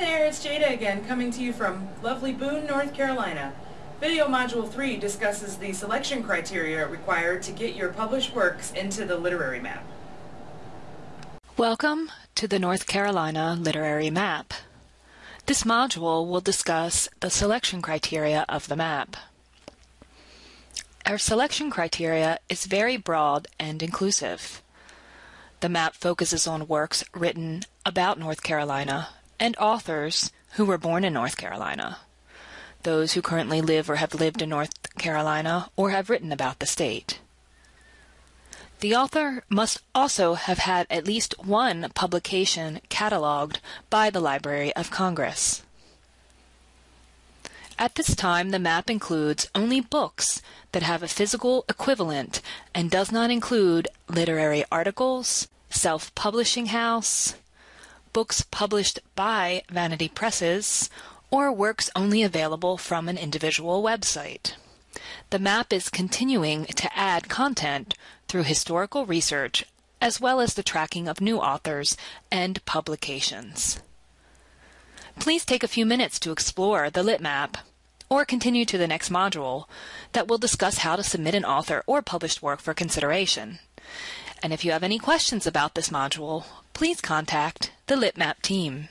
there, it's Jada again, coming to you from lovely Boone, North Carolina. Video Module 3 discusses the selection criteria required to get your published works into the literary map. Welcome to the North Carolina Literary Map. This module will discuss the selection criteria of the map. Our selection criteria is very broad and inclusive. The map focuses on works written about North Carolina and authors who were born in North Carolina, those who currently live or have lived in North Carolina or have written about the state. The author must also have had at least one publication cataloged by the Library of Congress. At this time, the map includes only books that have a physical equivalent and does not include literary articles, self-publishing house, books published by vanity presses, or works only available from an individual website. The map is continuing to add content through historical research as well as the tracking of new authors and publications. Please take a few minutes to explore the Lit Map or continue to the next module that will discuss how to submit an author or published work for consideration. And if you have any questions about this module, please contact the LitMap team.